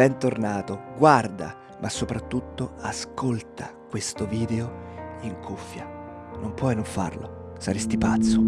bentornato, guarda, ma soprattutto ascolta questo video in cuffia. Non puoi non farlo, saresti pazzo.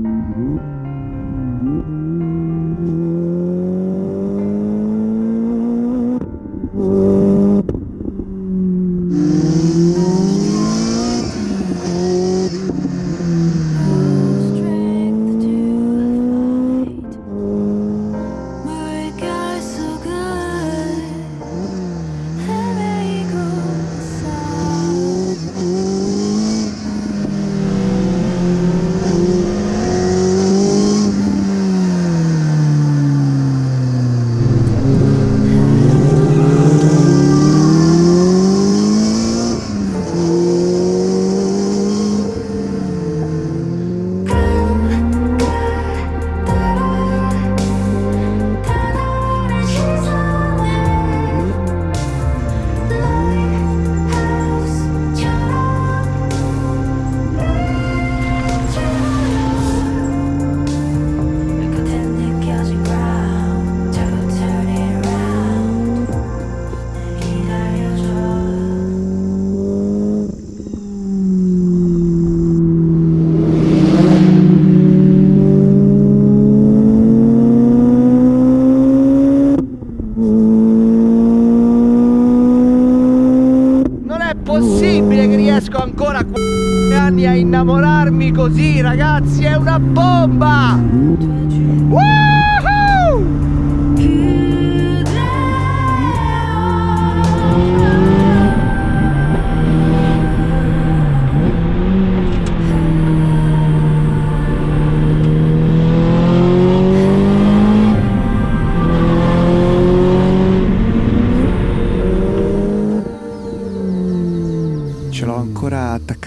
Così, ragazzi, è una bomba!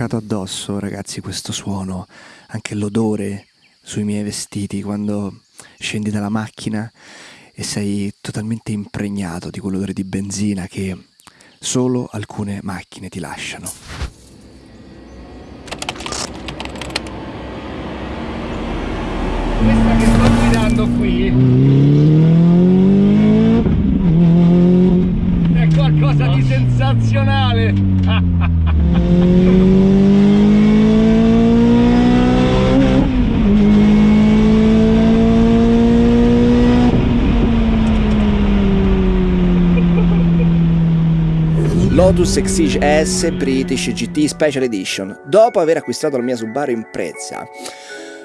Attaccato addosso, ragazzi, questo suono, anche l'odore sui miei vestiti quando scendi dalla macchina e sei totalmente impregnato di quell'odore di benzina che solo alcune macchine ti lasciano. Questa che sto guidando qui è qualcosa di sensazionale! Lotus Exige S British GT Special Edition. Dopo aver acquistato la mia Subaru in prezza,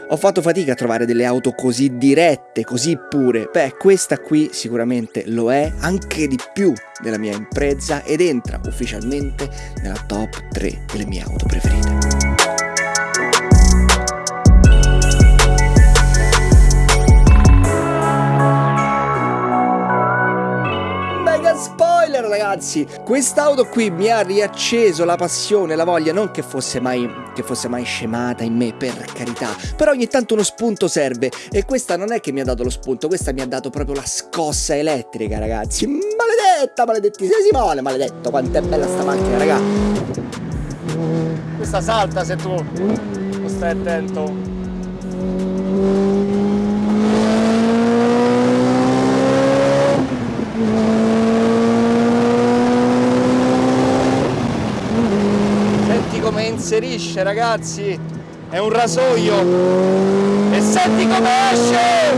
ho fatto fatica a trovare delle auto così dirette, così pure. Beh, questa qui sicuramente lo è, anche di più della mia impresa ed entra ufficialmente nella top 3 delle mie auto preferite. Ragazzi quest'auto qui mi ha riacceso la passione, la voglia non che fosse mai che fosse mai scemata in me per carità però ogni tanto uno spunto serve. E questa non è che mi ha dato lo spunto questa mi ha dato proprio la scossa elettrica ragazzi. Maledetta maledettissima Simone maledetto quanto è bella sta macchina raga. Questa salta se tu non stai attento inserisce ragazzi è un rasoio. E senti come esce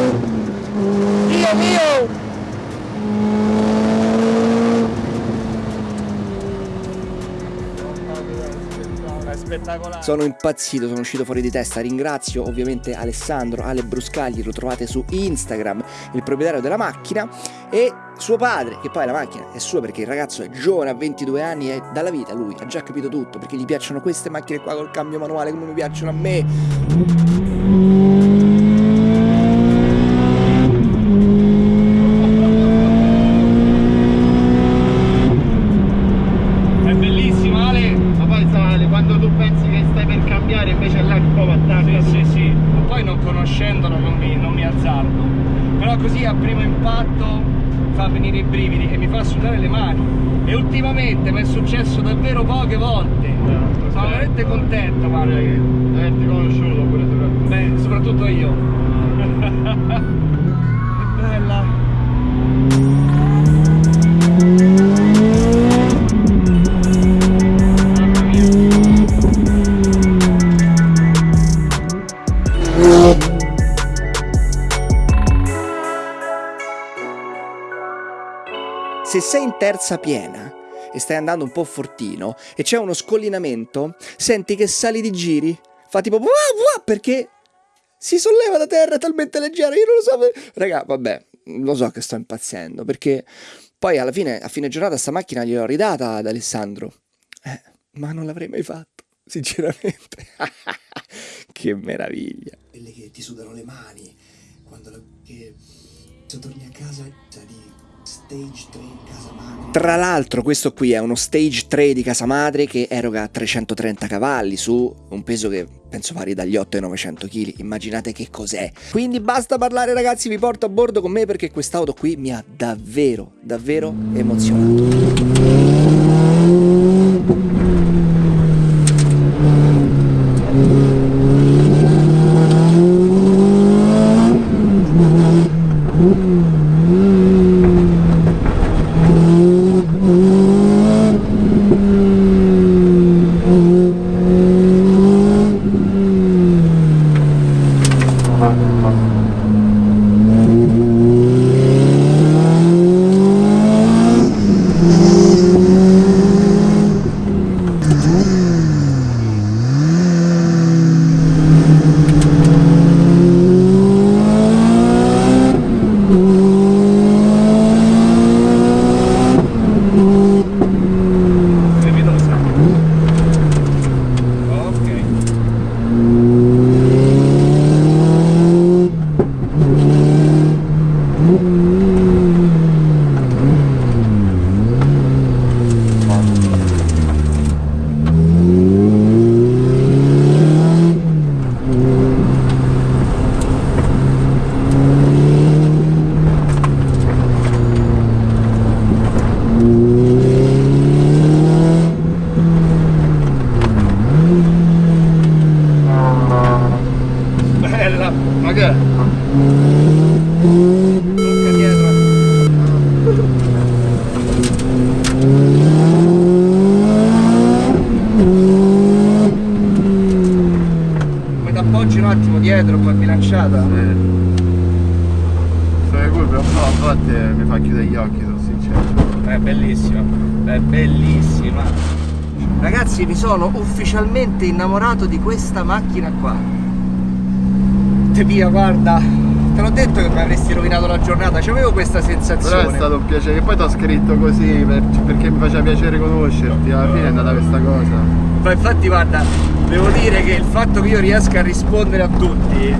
spettacolare. Sono impazzito, sono uscito fuori di testa. Ringrazio ovviamente Alessandro, Ale Bruscagli, lo trovate su Instagram, il proprietario della macchina e suo padre, che poi la macchina è sua perché il ragazzo è giovane, ha 22 anni e dalla vita lui ha già capito tutto, perché gli piacciono queste macchine qua col cambio manuale come mi piacciono a me. Brunella Se sei in terza piena e stai andando un po' fortino e c'è uno scollinamento, senti che sali di giri, fa tipo perché si solleva da terra talmente leggera, io non lo so. Raga, vabbè, lo so che sto impazzendo, perché poi alla fine, a fine giornata, sta macchina gliel'ho ridata ad Alessandro. Eh, ma non l'avrei mai fatto, sinceramente. che meraviglia. Quelle che ti sudano le mani, quando la, che, se torni a casa, di Stage 3 casa madre. Tra l'altro questo qui è uno Stage 3 di casa madre che eroga 330 cavalli su un peso che penso vari dagli 8 ai 900 kg, immaginate che cos'è. Quindi basta parlare ragazzi, vi porto a bordo con me perché quest'auto qui mi ha davvero, davvero emozionato. Come bilanciata. Sì. Sono curve un po' a volte mi fa chiudere gli occhi, sono sincero. È bellissima, è bellissima. Ragazzi, mi sono ufficialmente innamorato di questa macchina qua. Te via, guarda, te l'ho detto che mi avresti rovinato la giornata, c'avevo questa sensazione. Però è stato un piacere, che poi ti ho scritto così per, perché mi faceva piacere conoscerti, alla fine è andata questa cosa. Ma infatti guarda, devo dire che il fatto che io riesca a rispondere a tutti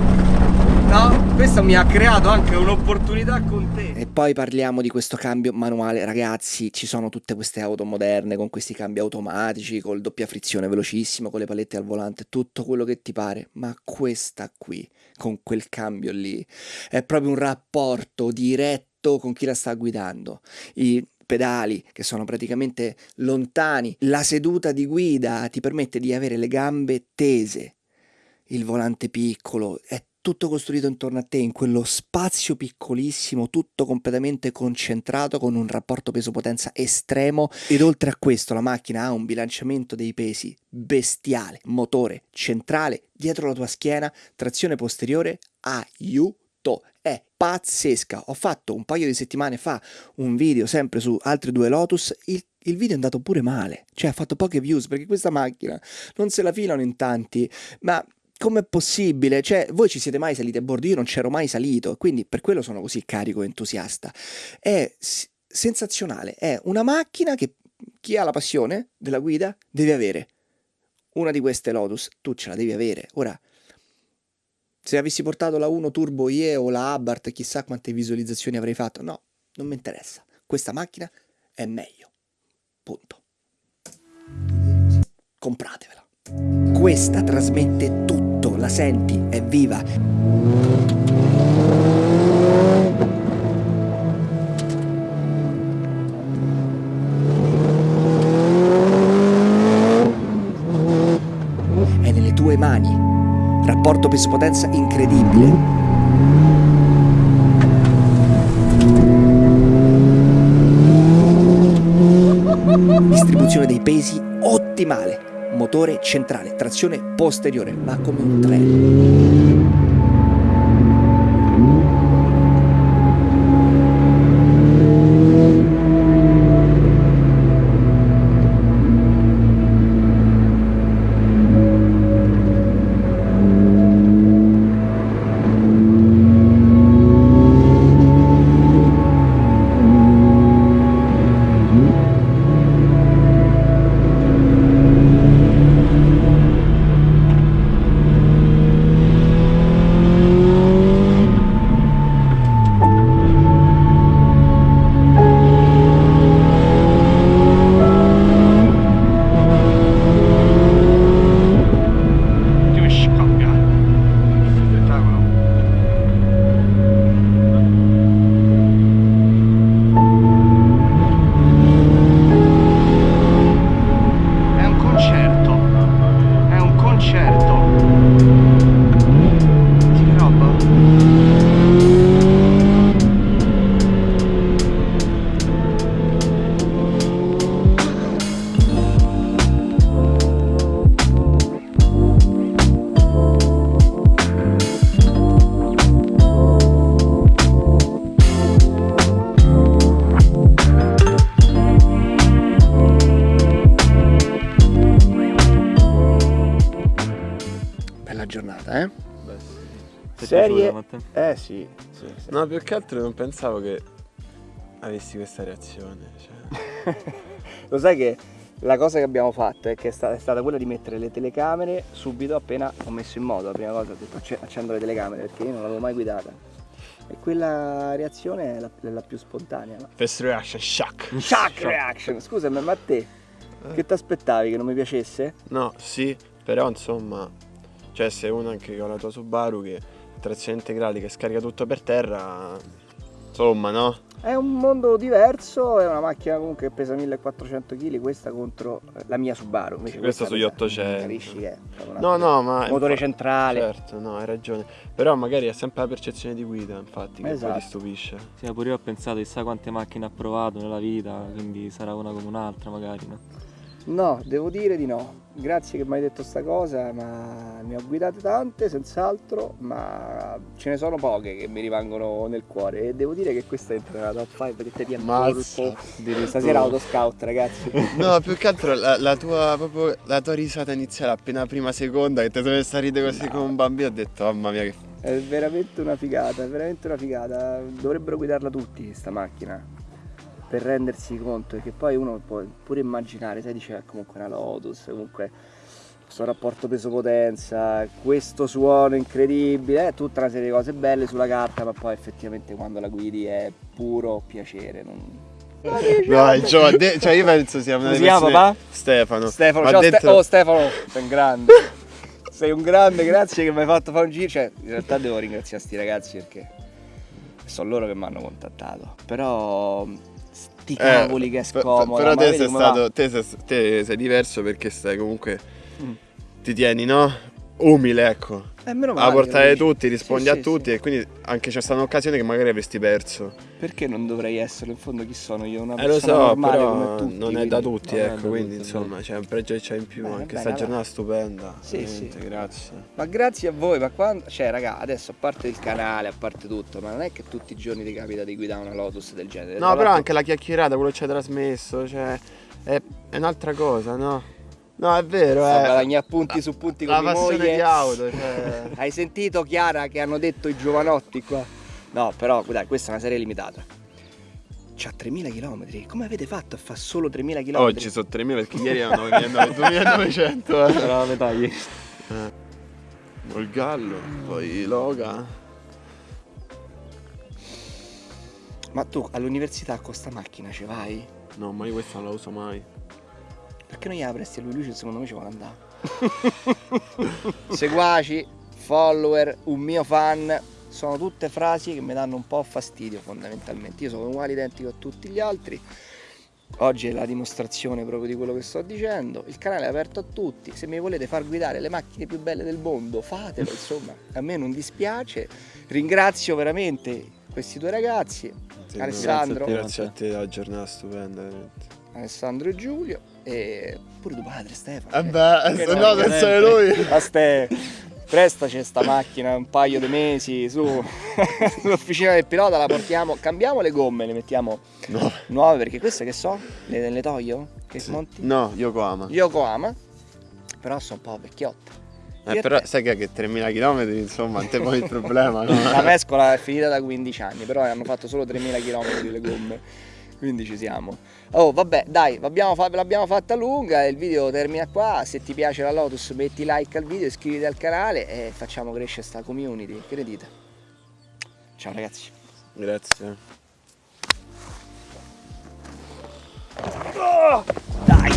No, questo mi ha creato anche un'opportunità con te. E poi parliamo di questo cambio manuale. Ragazzi, ci sono tutte queste auto moderne con questi cambi automatici, col doppia frizione velocissimo, con le palette al volante, tutto quello che ti pare. Ma questa qui, con quel cambio lì, è proprio un rapporto diretto con chi la sta guidando. I pedali che sono praticamente lontani, la seduta di guida ti permette di avere le gambe tese, il volante piccolo, è tutto costruito intorno a te in quello spazio piccolissimo, tutto completamente concentrato con un rapporto peso-potenza estremo. Ed oltre a questo la macchina ha un bilanciamento dei pesi bestiale, motore centrale dietro la tua schiena, trazione posteriore, aiuto. È pazzesca. Ho fatto un paio di settimane fa un video sempre su altri due Lotus, il, il video è andato pure male, cioè ha fatto poche views perché questa macchina non se la filano in tanti, ma com'è possibile? Cioè, voi ci siete mai saliti a bordo? Io non c'ero mai salito, quindi per quello sono così carico e entusiasta. È sensazionale, è una macchina che chi ha la passione della guida deve avere. Una di queste Lotus, tu ce la devi avere. Ora, se avessi portato la 1 Turbo IE o la Abarth, chissà quante visualizzazioni avrei fatto. No, non mi interessa. Questa macchina è meglio. Punto. Compratevela. Questa trasmette tutto, la senti, è viva. È nelle tue mani rapporto peso-potenza incredibile. Distribuzione dei pesi ottimale, motore centrale, trazione posteriore, va come un treno. Ti è Serie... piaciuta? Eh sì, sì, sì. No, più che altro non pensavo che avessi questa reazione. Cioè. Lo sai che la cosa che abbiamo fatto è che è stata, è stata quella di mettere le telecamere subito appena ho messo in moto. La prima cosa ho detto "Acce- accendo le telecamere perché io non l'avevo mai guidata. E quella reazione è la, la più spontanea. No? First reaction, shock. Shock reaction! Scusami, ma a te che ti aspettavi che non mi piacesse? No, sì, però insomma, cioè se uno anche con la tua Subaru che trazione integrale che scarica tutto per terra, insomma, no? È un mondo diverso, è una macchina comunque che pesa 1400 kg, questa contro la mia Subaru. Invece Questa sugli pesa- 800. Capisci che è No, no, ma... Motore centrale. Certo, no, hai ragione. Però magari è sempre la percezione di guida, infatti, che Esatto. poi ti stupisce. Sì, ma pure io ho pensato chissà quante macchine ha provato nella vita, quindi sarà una come un'altra magari, no? No, devo dire di no. Grazie che mi hai detto sta cosa, ma ne ho guidate tante, senz'altro, ma ce ne sono poche che mi rimangono nel cuore. E devo dire che questa entra nella top 5 che ti viene Mazza, colpo. Stasera autoscout, ragazzi. No, più che altro la, la tua, proprio, la tua risata iniziale appena prima seconda che ti sei messa a ridere così come un bambino ho detto mamma mia che È veramente una figata, è veramente una figata. Dovrebbero guidarla tutti sta macchina. Per rendersi conto che poi uno può pure immaginare, sai, dice "Eh, comunque una Lotus, comunque questo rapporto peso-potenza, questo suono incredibile, eh, tutta una serie di cose belle sulla carta, ma poi effettivamente quando la guidi è puro piacere. Non... No, il Gio, de- cioè io penso sia una delle si chiama, persone- papà? Stefano. Stefano, ciao Ste- dentro- oh Stefano, sei un grande. sei un grande, grazie che mi hai fatto fare un giro. Cioè, in realtà devo ringraziare sti ragazzi perché sono loro che mi hanno contattato. Però sti Eh, cavoli che è scomodo. Però te sei stato, te sei, te sei diverso perché stai comunque, Mm. ti tieni, no? Umile, ecco. Eh, meno A male che portare tutti, rispondi Sì, a sì, tutti sì. e quindi anche c'è stata un'occasione che magari avresti perso. Perché non dovrei esserlo? In fondo chi sono io? Una Eh lo persona so, normale però come tutti. non è da tutti, ecco, da quindi tutti, insomma c'è un pregio che c'è in più, Bene, anche bene, sta allora. giornata stupenda. Sì, sì. grazie. Ma grazie a voi, ma quando. Cioè, raga, adesso a parte il canale, a parte tutto, ma non è che tutti i giorni ti capita di guidare una Lotus del genere. No, però anche la chiacchierata, quello che ci hai trasmesso, cioè è, è un'altra cosa, no? No, è vero, Sto è guadagnare punti su punti con la mia moglie. di auto, cioè Hai sentito Chiara che hanno detto i giovanotti qua? No, però dai, questa è una serie limitata. C'ha 3000 km. Come avete fatto a fare solo 3000 km? Oggi sono 3000 perché ieri erano 2900, 2900 eh. Era la metà ieri. Il gallo, poi Loga. Ma tu all'università con sta macchina ci vai? No, ma io questa non la uso mai. Perché non gliela presti a lui? Lui secondo me ci vuole andare. Seguaci, follower, un mio fan. Sono tutte frasi che mi danno un po' fastidio fondamentalmente. Io sono uguale identico a tutti gli altri. Oggi è la dimostrazione proprio di quello che sto dicendo. Il canale è aperto a tutti. Se mi volete far guidare le macchine più belle del mondo, fatelo, insomma. A me non dispiace. Ringrazio veramente questi due ragazzi, Sì, Alessandro. Grazie a te, la giornata stupenda, veramente. Alessandro e Giulio e pure tuo padre Stefano. Eh beh, Che se no, veramente. pensare lui. A ste, prestaci sta macchina un paio di mesi su sull'officina del pilota, la portiamo, cambiamo le gomme, le mettiamo No. nuove perché queste che so, le, le toglio? Che Sì. monti? No, Yokohama. Yokohama, però sono un po' vecchiotte. Eh, però sai che, che 3000 km insomma non te poi il problema, no? La mescola è finita da 15 anni, però hanno fatto solo 3000 km le gomme. Quindi ci siamo. Oh, vabbè, dai, l'abbiamo, fa- l'abbiamo fatta lunga. Il video termina qua. Se ti piace la Lotus, metti like al video, iscriviti al canale e facciamo crescere sta community. Che ne dite? Ciao ragazzi. Grazie. Dai!